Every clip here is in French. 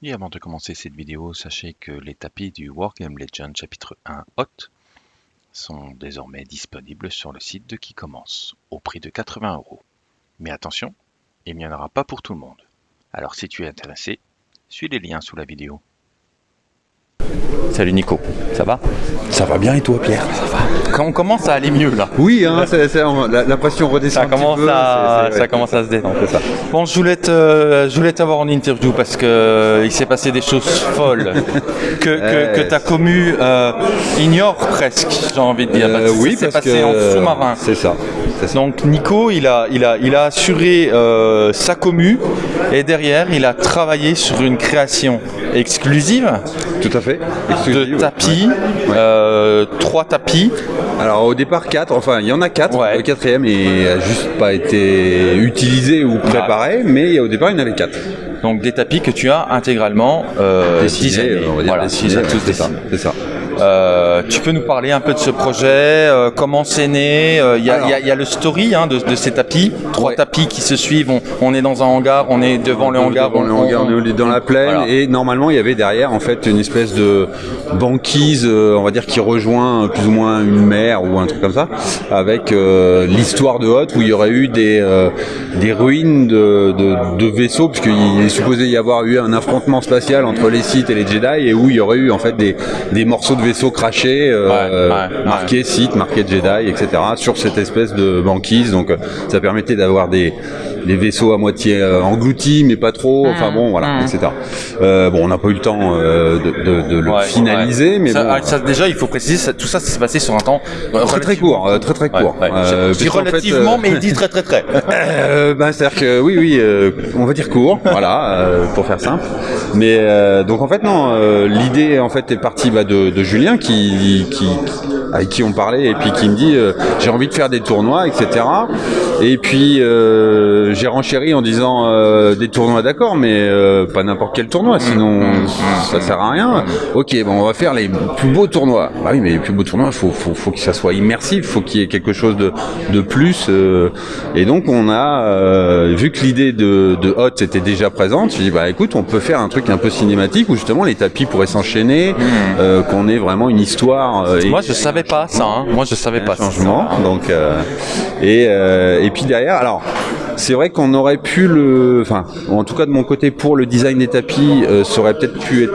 Et avant de commencer cette vidéo, sachez que les tapis du Wargame Legend chapitre 1 Hot sont désormais disponibles sur le site de qui commence, au prix de 80 euros. Mais attention, il n'y en aura pas pour tout le monde. Alors si tu es intéressé, suis les liens sous la vidéo. Salut Nico, ça va? Ça va bien et toi Pierre? Ça va. Quand on commence à aller mieux là? Oui, hein, c'est- c'est- la, la pression redescend Ça un petit commence, peu, à, c'est- c'est- ça commence à se détendre. C'est ça. Bon, je voulais te- je voulais t'avoir en interview parce que euh, il s'est passé des choses folles que, que, que ta commu euh, ignore presque, j'ai envie de dire. Euh, parce que oui, parce passé que en sous-marin. C'est ça. Donc Nico, il a, il a, il a assuré euh, sa commu et derrière, il a travaillé sur une création exclusive Tout à fait. de tapis, Ouais. euh, trois tapis. Alors au départ 4, enfin il y en a 4, Ouais. le quatrième n'a juste pas été utilisé ou préparé, mais au départ il y en avait 4. Donc des tapis que tu as intégralement euh, Voilà, dessinés, les as ouais, c'est ça. Euh, tu peux nous parler un peu de ce projet, euh, comment c'est né euh, Il y, a- Alors. il y a- il y a le story hein, de, de ces tapis, trois Ouais. tapis qui se suivent. On, on est dans un hangar, on est devant le hangar. Devant le hangar, on est dans la plaine Voilà. et normalement il y avait derrière en fait une espèce de banquise, euh, on va dire qui rejoint euh, plus ou moins une mer ou un truc comme ça, avec euh, l'histoire de Hoth où il y aurait eu des euh, des ruines de, de, de vaisseaux puisqu'il est supposé y avoir eu un affrontement spatial entre les Sith et les Jedi et où il y aurait eu en fait des, des morceaux de vaisseaux crachés euh, Ouais, ouais, marqués Sith, marqués Jedi, etc. sur cette espèce de banquise donc euh, ça permettait d'avoir des des vaisseaux à moitié euh, engloutis mais pas trop enfin bon voilà etc Euh, bon on n'a pas eu le temps euh, de, de- de le Ouais, finaliser ouais. mais Ça- bon ah, ça, déjà, il faut préciser, ça- tout ça, ça s'est passé sur un temps très très court très très court Ouais, ouais. Euh, je dis fait, relativement, euh, mais il dit très très très. euh, ben, c'est-à-dire que oui, oui, euh, on va dire court, voilà, euh, pour faire simple. Mais euh, donc en fait non, euh, l'idée en fait est partie bah, de, de Julien qui, qui avec qui on parlait et puis qui me dit euh, j'ai envie de faire des tournois, etc. Et puis euh, j'ai renchéri en disant euh, des tournois d'accord, mais euh, pas n'importe quel tournoi, sinon ça sert à rien. Ok, bon, on va faire les plus beaux tournois. Bah oui, mais les plus beaux tournois, faut, faut, faut que ça soit immersif, faut qu'il y ait quelque chose de, de plus. euh, et donc on a euh, vu que l'idée de, de Hot était déjà présente. J'ai dit bah écoute, on peut faire un truc un peu cinématique où justement les tapis pourraient s'enchaîner, euh, qu'on ait vraiment une histoire. euh, et- Moi, je savais pas ça. hein. Moi, je savais pas ça. changement. Donc, euh, et, euh, et puis derrière, alors. C'est vrai qu'on aurait pu le, enfin, en tout cas de mon côté pour le design des tapis, euh, ça aurait peut-être pu être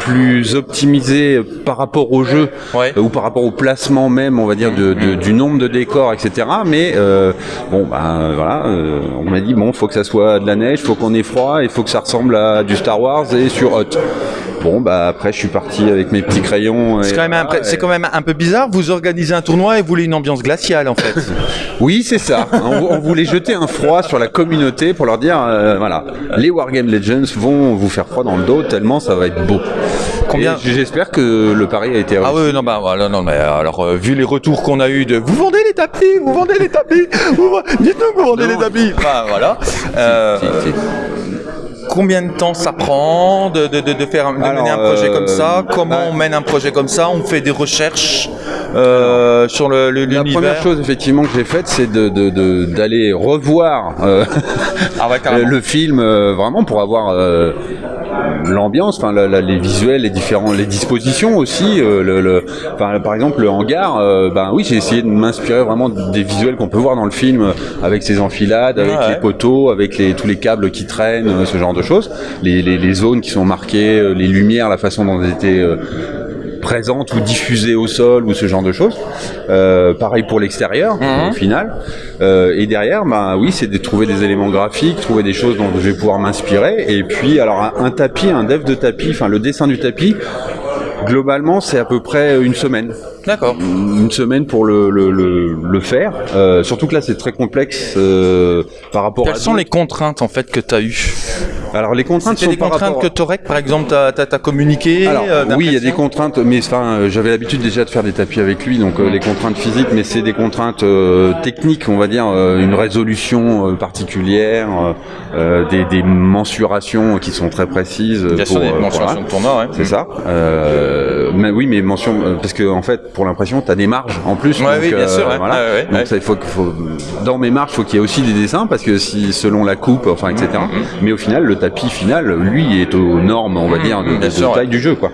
plus optimisé par rapport au jeu Ouais. euh, ou par rapport au placement même, on va dire, de, de- du nombre de décors, etc. Mais euh, bon, ben voilà, euh, on m'a dit bon, faut que ça soit de la neige, faut qu'on ait froid, il faut que ça ressemble à du Star Wars et sur Hot. Bon, bah après, je suis parti avec mes petits crayons. et C'est quand, même un, voilà, c'est et- quand même un peu bizarre. Vous organisez un tournoi et vous voulez une ambiance glaciale en fait. Oui, c'est ça. on, on voulait jeter un froid sur la communauté pour leur dire, euh, voilà, les Wargame Legends vont vous faire froid dans le dos tellement ça va être beau. Combien- J'espère que le pari a été réussi. Ah oui, non, bah voilà, non, mais alors euh, vu les retours qu'on a eu de vous vendez les tapis, vous vendez les tapis, vous dites-nous que vous vendez Non. les tapis. Enfin, voilà. Euh, Si, si. Combien de temps ça prend de, de, de, faire de Alors, mener un projet euh, comme ça Comment bah- on mène un projet comme ça? On fait des recherches euh, sur le le- La première chose effectivement que j'ai faite, c'est de, de- de- d'aller revoir euh, Ah ouais, le film euh, vraiment pour avoir euh, l'ambiance, enfin la- la- les visuels, les différents, les dispositions aussi. euh, le, le- enfin, par exemple le hangar, euh, ben oui, j'ai essayé de m'inspirer vraiment des visuels qu'on peut voir dans le film euh, avec ses enfilades, avec Ouais. les poteaux, avec les, tous les câbles qui traînent, euh, ce genre de choses, les, les- les zones qui sont marquées, euh, les lumières, la façon dont elles étaient euh, présentes ou diffusées au sol ou ce genre de choses. Euh, pareil pour l'extérieur Mhm. au final. Euh, et derrière, bah oui, c'est de trouver des éléments graphiques, trouver des choses dont je vais pouvoir m'inspirer. Et puis alors un, un tapis, un dev de tapis, enfin le dessin du tapis. Globalement, c'est à peu près une semaine. D'accord. Une semaine pour le, le, le, le faire. Euh, surtout que là, c'est très complexe euh, par rapport Quelles à. sont les contraintes en fait que tu as eues Alors les contraintes sont des par contraintes rapport- que Torek par exemple t'as as, communiqué Alors, euh, oui, il y a des contraintes, mais enfin, euh, j'avais l'habitude déjà de faire des tapis avec lui, donc euh, les contraintes physiques, mais c'est des contraintes euh, techniques, on va dire, euh, une résolution euh, particulière, des, des mensurations qui sont très précises. Bien sûr, pour, des euh, mensurations voilà. de tournoi, ouais. C'est ça. Euh, mais oui, mais mention parce que en fait, pour l'impression, tu as des marges en plus. Ouais, donc, oui, bien sûr, ouais. voilà. Ouais, ouais, donc ouais. ça, il faut, faut dans mes marges, il faut qu'il y ait aussi des dessins parce que si selon la coupe, enfin etc. Mm-hmm. Mais au final, le tapis final, lui, est aux normes, on va dire, de, sûr, taille du jeu, quoi.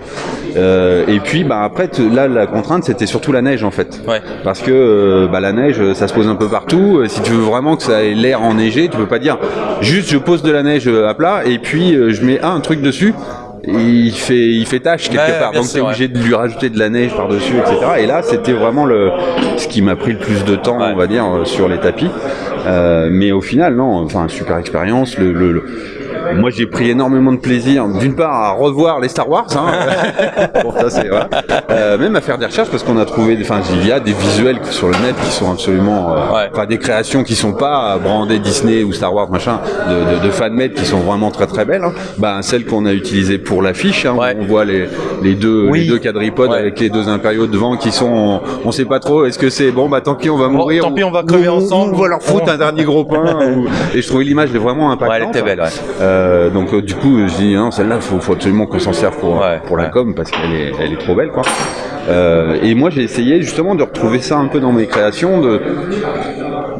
Euh, et puis, bah après, là, la contrainte, c'était surtout la neige en fait. Ouais. Parce que euh, bah, la neige, ça se pose un peu partout. Euh, Si tu veux vraiment que ça ait l'air enneigé, tu peux pas dire juste je pose de la neige euh, à plat et puis euh, je mets un truc dessus. Il fait, il fait tâche quelque Ouais, part, donc tu es sûr, obligé de lui rajouter de la neige par-dessus, etc. Et là, c'était vraiment le, ce qui m'a pris le plus de temps, Ouais. on va dire, euh, sur les tapis. Euh, mais au final, non, enfin, super expérience. Le, le- le- Moi, j'ai pris énormément de plaisir, d'une part, à revoir les Star Wars, hein. bon, ça, voilà. Euh, même à faire des recherches, parce qu'on a trouvé, enfin, il y a des visuels sur le net qui sont absolument, euh, Ouais. des créations qui sont pas brandées Disney ou Star Wars, machin, de, de, de fanmade qui sont vraiment très très belles. Hein. Bah, celle qu'on a utilisée pour l'affiche, hein, Ouais. on voit les, les deux, Oui. les deux quadripodes Ouais. avec les deux impériaux devant qui sont, on, sait pas trop, est-ce que c'est bon, bah tant pis, on va mourir. tant pis, on va crever ensemble. On va leur foutre un dernier gros pain. ou- Et je trouvais l'image vraiment impactante. Ouais, elle était belle, ouais. Euh, donc euh, du coup, je dis non, celle-là, faut, faut absolument qu'on s'en serve pour, Ouais, pour la ouais. com parce qu'elle est, elle est trop belle, quoi. Euh, et moi, j'ai essayé justement de retrouver ça un peu dans mes créations, de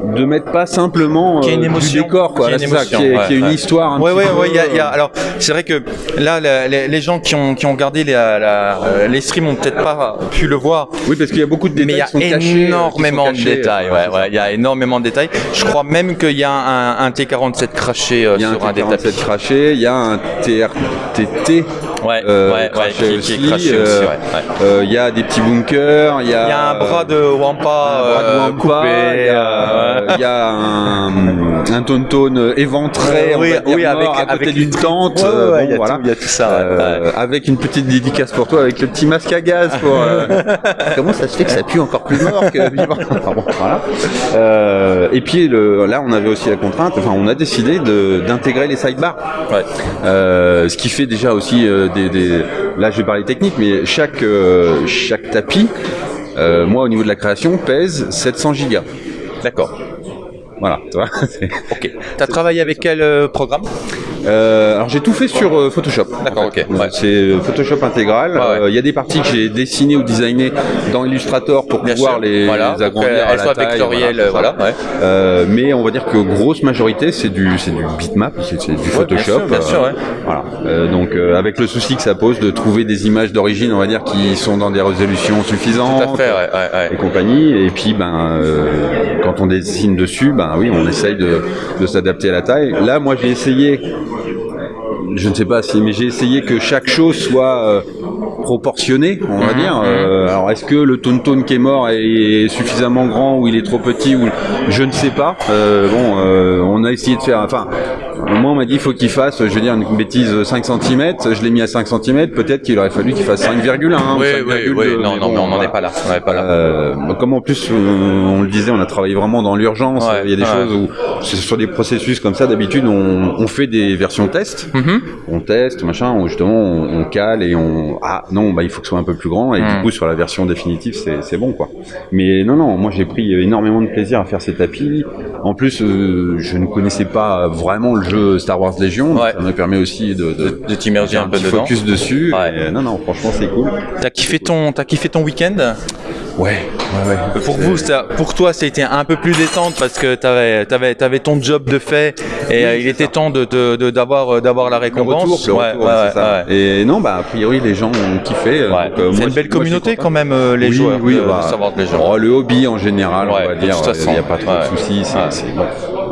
de mettre pas simplement une euh, émotion, du décor, quoi. ait Là, une émotion, ouais, y ait une ouais. histoire. Un Ouais, ouais, peu, ouais. il y a- il y a- euh, alors, c'est vrai que là, la- les, les gens qui ont, qui ont regardé les, la- euh, les streams ont peut-être pas pu le voir. Oui, parce qu'il y a beaucoup de détails Mais il y a qui cachés, qui énormément de détails. euh, Ouais, ouais, il y a énormément de détails. Je crois même qu'il y a un, un T47 craché euh, Il y a un sur un des T47 tapis. craché, il y a un TRTT Ouais, ouais, ouais, craché aussi. Ouais, Il y a des petits bunkers, il y a, Il y a un bras de Wampa, un bras de Wampa, coupé. il y a, un, un tonton éventré, Oui, dire, oui, avec- à côté d'une tente. Il y a voilà. tout- il y a tout ça, Euh. Avec une petite dédicace pour toi, avec le petit masque à gaz. Pour, euh, Comment ça se fait que ça pue encore plus mort que vivant? Enfin bon, voilà. Euh, Et puis le, là, on avait aussi la contrainte, enfin, on a décidé d'intégrer les sidebars. Ouais. Euh, ce qui fait déjà aussi euh, des, Là, je vais parler technique, mais chaque, euh, chaque tapis, euh, moi, au niveau de la création, pèse 700 gigas. D'accord. Voilà, tu vois. Ok. T'as travaillé avec quel euh, programme? Euh, alors j'ai tout fait sur euh, Photoshop. D'accord, ok, ouais. C'est euh, Photoshop intégral. Ouais. Euh, Il y a des parties que j'ai dessinées ou designées dans Illustrator pour Bien pouvoir sûr. les, Voilà, les agrandir à la taille. ça. voilà, ouais. Euh, mais on va dire que grosse majorité c'est du c'est du bitmap, c'est du Photoshop. sûr, bien sûr, ouais. Voilà. Euh, donc euh, avec le souci que ça pose de trouver des images d'origine, on va dire qui sont dans des résolutions suffisantes. Tout à fait, ouais, ouais, ouais. Et compagnie, et puis ben euh, quand on dessine dessus, ben oui, on essaye de, de s'adapter à la taille. Là, moi, j'ai essayé je ne sais pas si, mais j'ai essayé que chaque chose soit euh, proportionnée, on va dire. Euh, alors, est-ce que le Tonton qui est mort est, est suffisamment grand ou il est trop petit ou je ne sais pas. Euh, bon, euh, on a essayé de faire. Enfin, moi, on m'a dit il faut qu'il fasse, je vais dire une bêtise, 5 cm. Je l'ai mis à 5 cm. Peut-être qu'il aurait fallu qu'il fasse 5,1. hein, ou Oui, 5,2, oui, oui, non, non, on n'en est pas là. On est pas là. Euh, comme en plus, on, on le disait, on a travaillé vraiment dans l'urgence. Ouais, Il y a des ouais. choses où, sur des processus comme ça, d'habitude, on, on fait des versions test. Mhm. On teste, machin, où justement, on, on cale et on. Ah non, bah, il faut que ce soit un peu plus grand. Et Mm. du coup, sur la version définitive, c'est c'est bon, quoi. Mais non, non, moi, j'ai pris énormément de plaisir à faire ces tapis. En plus, euh, je ne connaissais pas vraiment le jeu Star Wars Légion. Ouais. Ça me permet aussi de, de, De t'immerger un peu petit dedans. focus dessus. Ouais. Et, non, non, franchement, c'est cool. T'as kiffé ton, t'as kiffé ton week-end? Ouais, ouais, ouais. Pour vous, ça, pour toi, ça a été un peu plus détente parce que t'avais, t'avais, t'avais ton job de fait et euh, il était temps de, d'avoir, euh, d'avoir la Le récompense. retour, le Ouais, retour, ouais, c'est ça. ouais, Et non, bah a priori les gens ont kiffé. euh, euh, C'est une belle communauté quand même, euh, les oui, joueurs. oui, de- bah, de savoir les gens. oh, le hobby en général, on va dire, il n'y a pas trop de soucis.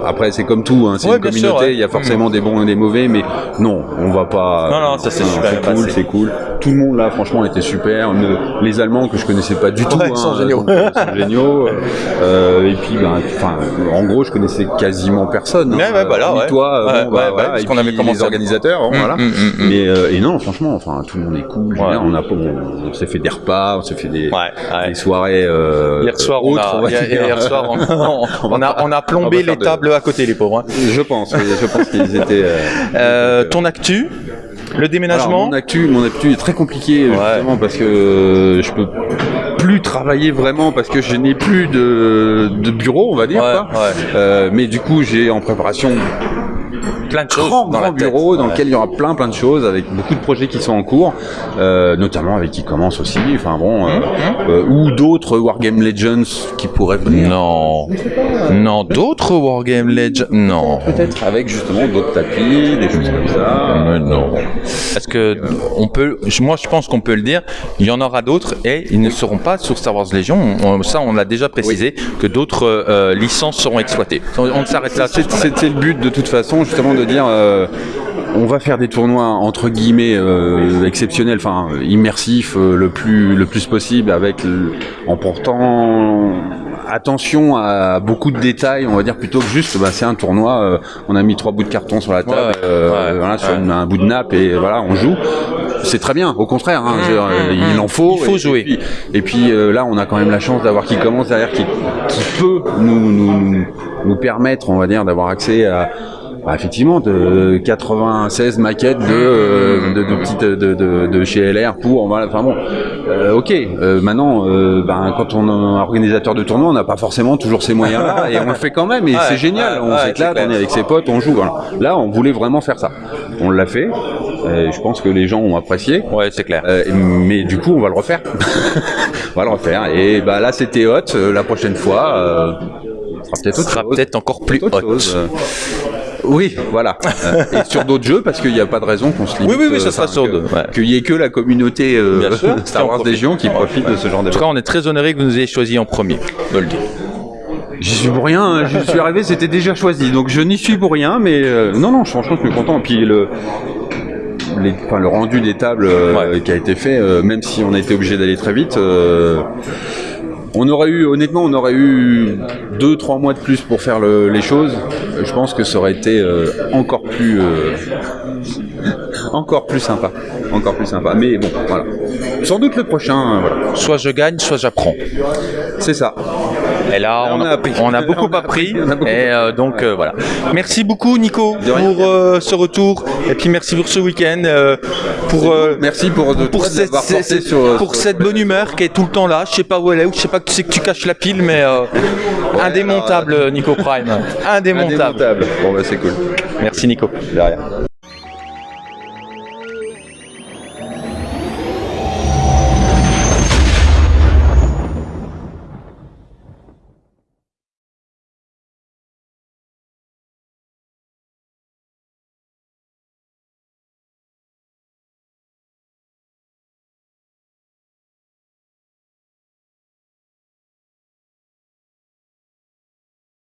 Après, c'est comme tout, hein, c'est Ouais, une sûr, communauté, ouais. il y a forcément des bons et des mauvais, mais non, on va pas. Non, non, ça, c'est C'est cool, c'est cool. Tout le monde là, franchement, était super. Ne- les Allemands que je connaissais pas du tout, Ouais, hein, ils sont géniaux. sont géniaux. Euh, euh, et puis, ben, enfin, en gros, je connaissais quasiment personne. hein. Ouais, ouais, voilà, Hormis ouais. toi, euh, Ouais, bon, ouais, bah, ouais, voilà, parce et qu'on avait commencé les organisateurs, hein, Mm, voilà. mm, mm. Mais euh, et non, franchement, enfin, tout le monde est cool. On a, on, on s'est fait des repas, on s'est fait des, Ouais, ouais. des soirées. euh, Hier soir, on autres, a, on va hier, soir, on, on- on a, on a On plombé les de- à côté, les pauvres. hein. Je pense, oui, je pense qu'ils étaient. euh, Euh, ton actu, le Alors, déménagement. mon actu, mon actu est très compliqué justement parce que euh, je peux plus travailler vraiment parce que je n'ai plus de, de bureau, on va dire. Ouais, quoi. ouais. Euh, mais du coup, j'ai en préparation plein de choses grand, dans grand la tête. bureau dans Ouais. lequel il y aura plein plein de choses avec beaucoup de projets qui sont en cours, euh, notamment avec qui commence aussi, enfin bon, Hum, euh, euh, ou d'autres Wargame Legends qui pourraient venir. Non, non, d'autres Wargame Legends, non. Peut-être avec justement d'autres tapis, des choses comme ça. Mais non. Est-ce que on peut, moi je pense qu'on peut le dire, il y en aura d'autres et ils ne seront pas sur Star Wars Légion. On- ça, on l'a déjà précisé que d'autres euh, licences seront exploitées. On, s'arrête là. C'est- C'était le but de toute façon, justement, de dire euh, on va faire des tournois entre guillemets euh, exceptionnels, enfin immersifs euh, le plus le plus possible, avec le- en portant attention à beaucoup de détails, on va dire plutôt que juste bah, c'est un tournoi, euh, on a mis trois bouts de carton sur la table, Ouais, euh, voilà, sur une- un bout de nappe et voilà on joue. C'est très bien, au contraire, hein, dire, euh, il en faut. Il faut et- jouer. Et puis, et puis, euh, là, on a quand même la chance d'avoir qui commence derrière, qui, qui peut nous, nous, nous permettre, on va dire, d'avoir accès à, bah, effectivement, de 96 maquettes de, euh, de, de petites de, de, de chez LR pour, voilà, enfin bon, euh, ok. euh, maintenant, euh, ben, quand on est organisateur de tournoi, on n'a pas forcément toujours ces moyens-là, et on le fait quand même, et Ouais, c'est génial. ouais, on ouais, s'éclate, c'est on est avec ses potes, on joue. Voilà. Là, on voulait vraiment faire ça. On l'a fait. et je pense que les gens ont apprécié. Ouais, c'est clair. Euh, mais du coup, on va le refaire. on va le refaire. Et bah là, c'était hot. Euh, La prochaine fois, euh, sera peut-être peut-être encore plus. Euh, Oui, voilà. Et sur d'autres jeux, parce qu'il n'y a pas de raison qu'on se limite. Oui, oui, oui, ça euh, sera sur deux, ouais. Qu'il n'y ait que la communauté euh, sûr, Star Wars. Légion qui profite de ce genre En tout cas, on est très honoré que vous nous ayez choisi en premier. De le dire. J'y suis pour rien, hein. je suis arrivé, c'était déjà choisi, donc je n'y suis pour rien, mais euh, non, non, franchement, je suis content. Puis le, les- enfin, le rendu des tables euh, Ouais. qui a été fait, euh, même si on a été obligé d'aller très vite, euh, on aurait eu, honnêtement, on aurait eu deux, trois mois de plus pour faire le- les choses. Je pense que ça aurait été euh, encore plus, euh, encore plus sympa, encore plus sympa. Mais bon, voilà. Sans doute le prochain, euh, voilà. Soit je gagne, soit j'apprends. C'est ça. Et là, on, on a, appris. on a beaucoup On a appris. appris, on a beaucoup et euh, donc euh, voilà. Merci beaucoup, Nico, pour euh, ce retour. Et puis merci pour ce week-end. pour Merci pour, de, pour, cette, d'avoir cette- porté sur, pour sur- cette bonne humeur qui est tout le temps là. Je sais pas où elle est, ou je sais pas que tu sais que tu caches la pile, mais indémontable, Nico Prime. Indémontable. Indémontable. Bon bah c'est cool. Merci, Nico. De rien.